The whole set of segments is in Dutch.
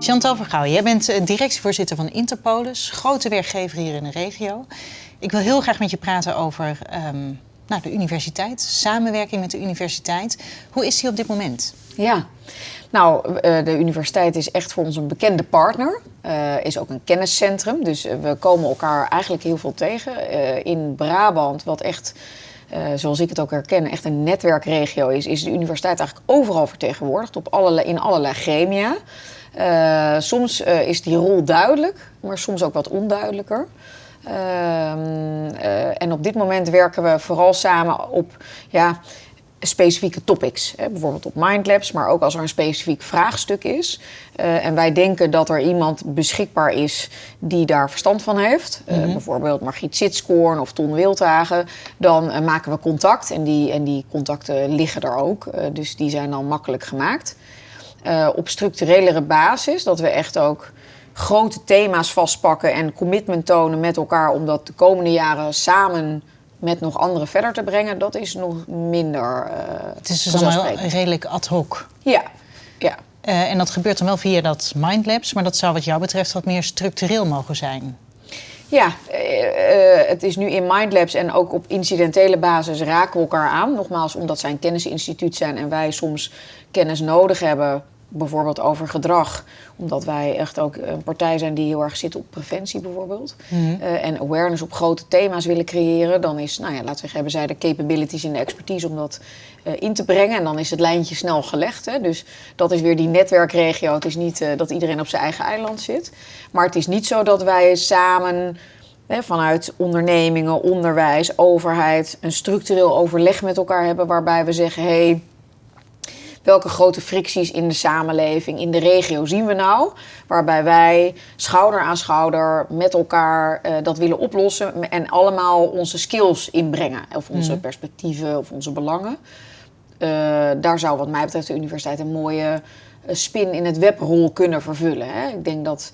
Chantal Vergouw, jij bent eh, directievoorzitter van Interpolis, grote werkgever hier in de regio. Ik wil heel graag met je praten over ehm, nou, de universiteit, samenwerking met de universiteit. Hoe is die op dit moment? Ja, nou, eh, de universiteit is echt voor ons een bekende partner. Uh, is ook een kenniscentrum. Dus we komen elkaar eigenlijk heel veel tegen. In Brabant, wat echt, zoals ik het ook herken, echt een netwerkregio is, is de universiteit eigenlijk overal vertegenwoordigd. Op in allerlei gremia. Soms is die rol duidelijk, maar soms ook wat onduidelijker. Ehm, en op dit moment werken we vooral samen op ja, specifieke topics. Hè, bijvoorbeeld op Mindlabs, maar ook als er een specifiek vraagstuk is. Uh, en wij denken dat er iemand beschikbaar is die daar verstand van heeft. Mm -hmm. uh, bijvoorbeeld Margriet Sitskoorn of Ton Wildhagen. Dan uh, maken we contact en die, en die contacten liggen er ook. dus die zijn dan makkelijk gemaakt. Op structurelere basis, dat we echt ook grote thema's vastpakken en commitment tonen met elkaar om dat de komende jaren samen met nog anderen verder te brengen, dat is nog minder. Uh, het is dus allemaal redelijk ad hoc. Ja, ja. Uh, en dat gebeurt dan wel via dat Mindlabs, maar dat zou wat jou betreft wat meer structureel mogen zijn. Ja, uh, het is nu in Mindlabs en ook op incidentele basis raken we elkaar aan. Nogmaals, omdat zij een kennisinstituut zijn en wij soms kennis nodig hebben bijvoorbeeld over gedrag. Omdat wij echt ook een partij zijn die heel erg zit op preventie bijvoorbeeld. Mm -hmm. uh, en awareness op grote thema's willen creëren. Dan is, nou ja, laten we zeggen, hebben zij de capabilities en de expertise om dat uh, in te brengen. En dan is het lijntje snel gelegd. Hè. Dus dat is weer die netwerkregio. Het is niet uh, dat iedereen op zijn eigen eiland zit. Maar het is niet zo dat wij samen... Vanuit ondernemingen, onderwijs, overheid... een structureel overleg met elkaar hebben... waarbij we zeggen, hé... Hey, welke grote fricties in de samenleving, in de regio zien we nou? Waarbij wij schouder aan schouder met elkaar uh, dat willen oplossen en allemaal onze skills inbrengen. Of onze mm. perspectieven of onze belangen. Uh, daar zou wat mij betreft de universiteit een mooie uh, spin in het webrol kunnen vervullen. Hè? Ik denk dat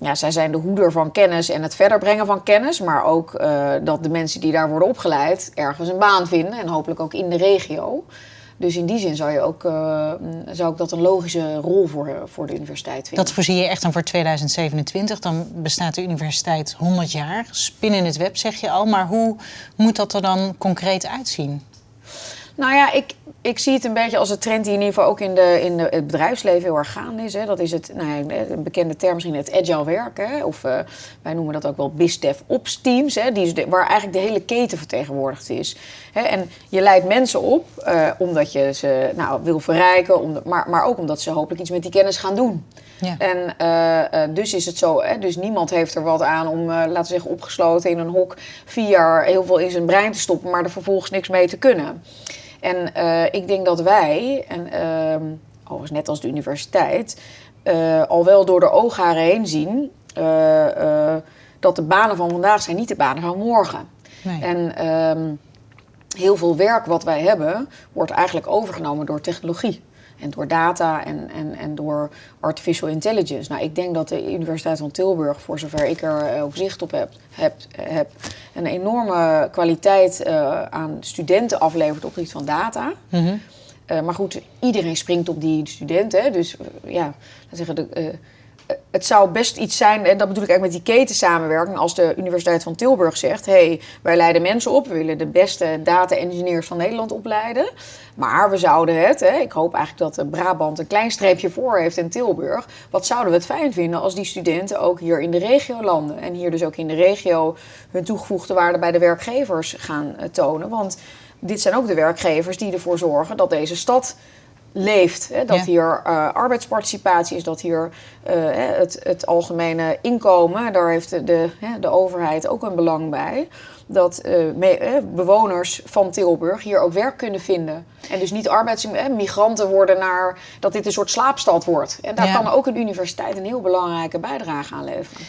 ja, zij zijn de hoeder van kennis en het verder brengen van kennis. Maar ook uh, dat de mensen die daar worden opgeleid ergens een baan vinden. En hopelijk ook in de regio. Dus in die zin zou, je ook, uh, zou ik dat een logische rol voor, voor de universiteit vinden. Dat voorzie je echt dan voor 2027. Dan bestaat de universiteit 100 jaar. Spin in het web zeg je al. Maar hoe moet dat er dan concreet uitzien? Nou ja, ik, ik zie het een beetje als een trend die in ieder geval ook in, de, in de, het bedrijfsleven heel erg gaande is. Hè. Dat is het, nou ja, een bekende term misschien het agile werken. Of uh, wij noemen dat ook wel BizDev Ops teams. Hè, die de, waar eigenlijk de hele keten vertegenwoordigd is. Hè. En je leidt mensen op uh, omdat je ze nou, wil verrijken. Om de, maar, maar ook omdat ze hopelijk iets met die kennis gaan doen. Ja. En uh, dus is het zo, hè, dus niemand heeft er wat aan om, laten we zeggen, opgesloten in een hok vier jaar heel veel in zijn brein te stoppen, maar er vervolgens niks mee te kunnen. En uh, ik denk dat wij, en uh, overigens net als de universiteit, uh, al wel door de oogharen heen zien uh, dat de banen van vandaag zijn niet de banen van morgen. Nee. En um, heel veel werk wat wij hebben, wordt eigenlijk overgenomen door technologie. En door data en, en, en door artificial intelligence. Nou, ik denk dat de Universiteit van Tilburg, voor zover ik er ook zicht op heb, heb, heb een enorme kwaliteit uh, aan studenten aflevert op het gebied van data. Mm -hmm. uh, maar goed, iedereen springt op die studenten. Dus ja, zeggen de, het zou best iets zijn, en dat bedoel ik eigenlijk met die ketensamenwerking, als de Universiteit van Tilburg zegt: hé, hey, wij leiden mensen op, we willen de beste data-engineers van Nederland opleiden. Maar we zouden het, hè, ik hoop eigenlijk dat Brabant een klein streepje voor heeft in Tilburg. Wat zouden we het fijn vinden als die studenten ook hier in de regio landen? En hier dus ook in de regio hun toegevoegde waarde bij de werkgevers gaan tonen. Want dit zijn ook de werkgevers die ervoor zorgen dat deze stad leeft. Hè? Dat ja. hier uh, arbeidsparticipatie is, dat hier uh, het, het algemene inkomen, daar heeft de, de, de overheid ook een belang bij. Dat uh, me, bewoners van Tilburg hier ook werk kunnen vinden. En dus niet arbeidsmigranten worden naar dat dit een soort slaapstad wordt. En daar ja. kan ook een universiteit een heel belangrijke bijdrage aan leveren.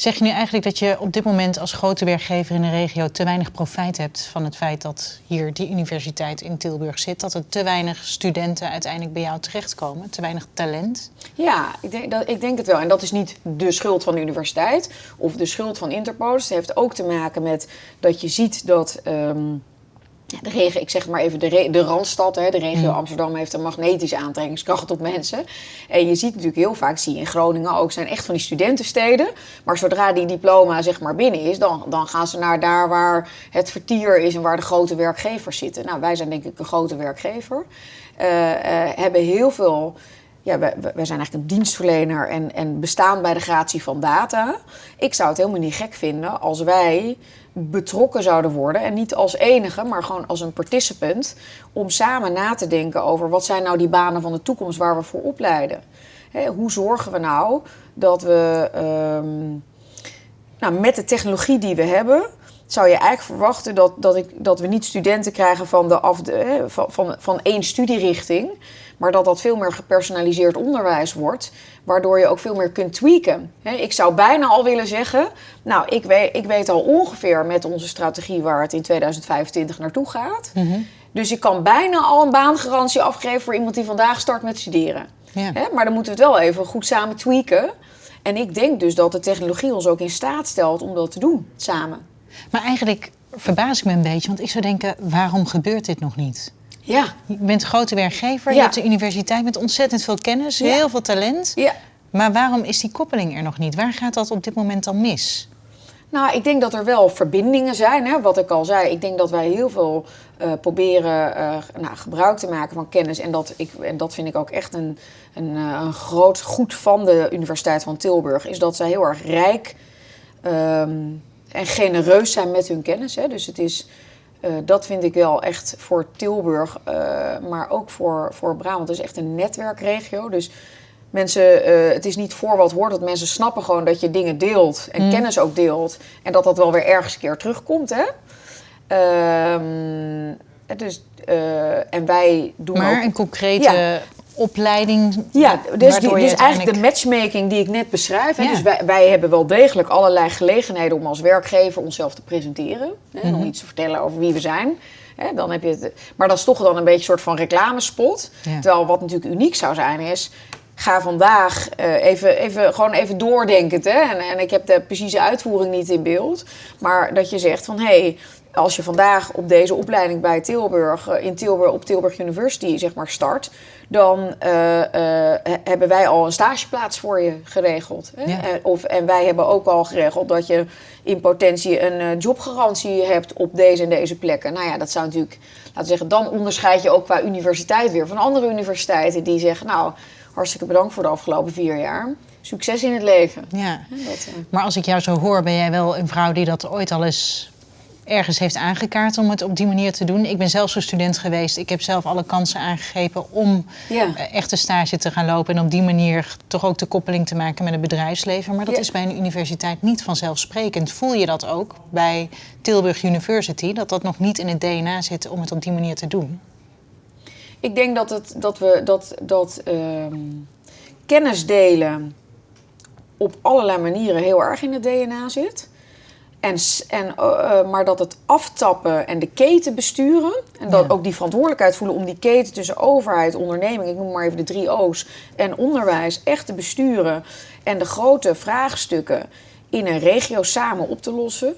Zeg je nu eigenlijk dat je op dit moment als grote werkgever in de regio te weinig profijt hebt van het feit dat hier die universiteit in Tilburg zit? Dat er te weinig studenten uiteindelijk bij jou terechtkomen? Te weinig talent? Ja, ik denk, dat, ik denk het wel. En dat is niet de schuld van de universiteit of de schuld van Interpolis. Het heeft ook te maken met dat je ziet dat. Ja, de regio, ik zeg maar even de, de Randstad, hè, de regio Amsterdam heeft een magnetische aantrekkingskracht op mensen. En je ziet natuurlijk heel vaak, zie je in Groningen ook, zijn echt van die studentensteden. Maar zodra die diploma zeg maar binnen is, dan, dan gaan ze naar daar waar het vertier is en waar de grote werkgevers zitten. Nou, wij zijn denk ik een grote werkgever. Eh, eh, hebben heel veel ja, wij, zijn eigenlijk een dienstverlener en, en bestaan bij de gratie van data. Ik zou het helemaal niet gek vinden als wij betrokken zouden worden. En niet als enige, maar gewoon als een participant. Om samen na te denken over wat zijn nou die banen van de toekomst waar we voor opleiden. Hè, hoe zorgen we nou dat we ehm, nou, met de technologie die we hebben, zou je eigenlijk verwachten dat, dat, ik, dat we niet studenten krijgen van, de af, de, hè, van, van, van één studierichting, maar dat dat veel meer gepersonaliseerd onderwijs wordt, waardoor je ook veel meer kunt tweaken. Ik zou bijna al willen zeggen, nou, ik weet, ik weet al ongeveer met onze strategie waar het in 2025 naartoe gaat. Dus ik kan bijna al een baangarantie afgeven voor iemand die vandaag start met studeren. Ja. Maar dan moeten we het wel even goed samen tweaken. En ik denk dus dat de technologie ons ook in staat stelt om dat te doen, samen. Maar eigenlijk verbaas ik me een beetje, want ik zou denken, waarom gebeurt dit nog niet? Ja, Je bent grote werkgever, je Ja. hebt de universiteit met ontzettend veel kennis, Ja. heel veel talent. ja. Maar waarom is die koppeling er nog niet? Waar gaat dat op dit moment dan mis? Nou, ik denk dat er wel verbindingen zijn. Hè? Wat ik al zei, ik denk dat wij heel veel eh, proberen eh, nou, gebruik te maken van kennis. En dat, ik, en dat vind ik ook echt een, een, eh, een groot goed van de Universiteit van Tilburg. Is dat zij heel erg rijk ehm, en genereus zijn met hun kennis. Hè? Dus het is, eh, dat vind ik wel echt voor Tilburg, eh, maar ook voor, voor Brabant. Het is echt een netwerkregio. Dus mensen, eh, het is niet voor wat hoort. Dat mensen snappen gewoon dat je dingen deelt en kennis ook deelt. En dat dat wel weer ergens een keer terugkomt. Hè? Ehm, dus, en wij doen Maar ook... een concrete Ja. Opleiding. Ja, dus, die, dus eigenlijk de matchmaking die ik net beschrijf. Hè, Ja. Dus wij, wij hebben wel degelijk allerlei gelegenheden om als werkgever onszelf te presenteren. Hè, en Mhm. om iets te vertellen over wie we zijn. Hè, dan heb je het, maar dat is toch dan een beetje een soort van reclamespot. Ja. Terwijl wat natuurlijk uniek zou zijn is... Ga vandaag eh, even, even, gewoon even doordenkend. Hè? En, en ik heb de precieze uitvoering niet in beeld. Maar dat je zegt van... Hey, als je vandaag op deze opleiding bij Tilburg, eh, in Tilburg, op Tilburg University zeg maar start, dan eh, eh, he- hebben wij al een stageplaats voor je geregeld. Hè? Ja. Of, en wij hebben ook al geregeld dat je in potentie een eh, jobgarantie hebt op deze en deze plekken. Nou ja, dat zou natuurlijk, laten we zeggen, dan onderscheid je ook qua universiteit weer van andere universiteiten die zeggen, nou, hartstikke bedankt voor de afgelopen vier jaar. Succes in het leven. Ja. Dat, Maar als ik jou zo hoor, ben jij wel een vrouw die dat ooit al eens ergens heeft aangekaart om het op die manier te doen. Ik ben zelf zo student geweest. Ik heb zelf alle kansen aangegrepen om Ja. eh, echt een stage te gaan lopen. En op die manier toch ook de koppeling te maken met het bedrijfsleven. Maar dat Ja. is bij een universiteit niet vanzelfsprekend. Voel je dat ook bij Tilburg University? Dat dat nog niet in het DNA zit om het op die manier te doen? Ik denk dat, het, dat we dat, dat ehm, kennis delen op allerlei manieren heel erg in het DNA zit. En, en, eh, eh, maar dat het aftappen en de keten besturen... en dat Ja. ook die verantwoordelijkheid voelen om die keten tussen overheid, onderneming... ik noem maar even de drie O's, en onderwijs echt te besturen... en de grote vraagstukken in een regio samen op te lossen...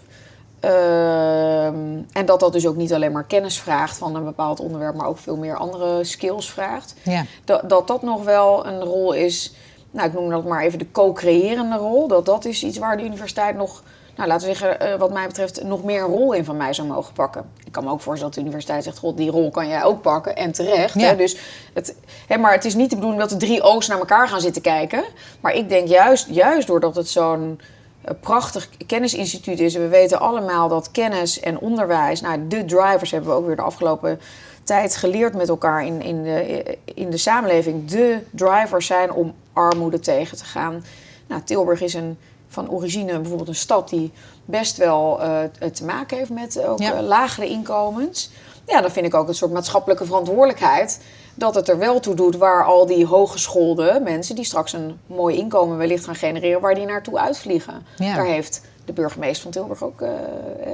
Ehm, en dat dat dus ook niet alleen maar kennis vraagt van een bepaald onderwerp... maar ook veel meer andere skills vraagt Ja. dat, dat dat nog wel een rol is, nou ik noem dat maar even de co-creërende rol. Dat dat is iets waar de universiteit nog, nou laten we zeggen, eh, wat mij betreft, nog meer een rol in van mij zou mogen pakken. Ik kan me ook voorstellen dat de universiteit zegt, god, die rol kan jij ook pakken en terecht. Ja. Hè? Dus het, hè, maar het is niet de bedoeling dat de drie O's naar elkaar gaan zitten kijken. Maar ik denk juist, juist doordat het zo'n een prachtig kennisinstituut is. En we weten allemaal dat kennis en onderwijs, nou, de drivers hebben we ook weer de afgelopen tijd geleerd met elkaar in, in, de, in de samenleving. De drivers zijn om armoede tegen te gaan. Nou, Tilburg is een, van origine bijvoorbeeld een stad die best wel eh, te maken heeft met ook Ja. eh, lagere inkomens. Ja, dan vind ik ook een soort maatschappelijke verantwoordelijkheid dat het er wel toe doet waar al die hooggeschoolde mensen die straks een mooi inkomen wellicht gaan genereren, waar die naartoe uitvliegen. Ja. Daar heeft de burgemeester van Tilburg ook eh,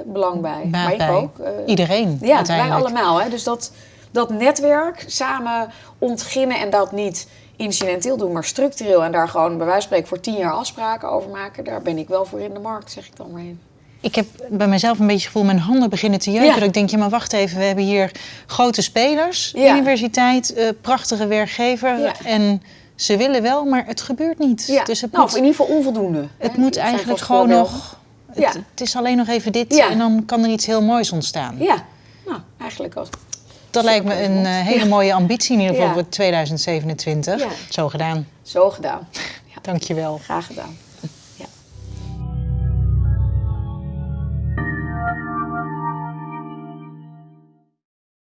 belang bij. Baat maar ik bij. ook. Iedereen ja, wij allemaal. Hè? Dus dat, dat netwerk samen ontginnen en dat niet incidenteel doen, maar structureel. En daar gewoon bij wijze van spreken voor tien jaar afspraken over maken. Daar ben ik wel voor in de markt, zeg ik dan maar in. ik heb bij mezelf een beetje het gevoel, mijn handen beginnen te jeuken. Ja. Dat ik denk, ja, maar wacht even, we hebben hier grote spelers, Ja. universiteit, eh, prachtige werkgever. Ja. En ze willen wel, maar het gebeurt niet. Dus het nou, moet, of in ieder geval onvoldoende. het Hè, moet eigenlijk gewoon nog... Het, is alleen nog even dit en dan kan er iets heel moois ontstaan. Ja, nou, eigenlijk als... Dat lijkt me een eh, hele mooie ambitie in ieder geval voor 2027. Ja. Zo gedaan. Zo gedaan. Ja, Dankjewel. graag gedaan.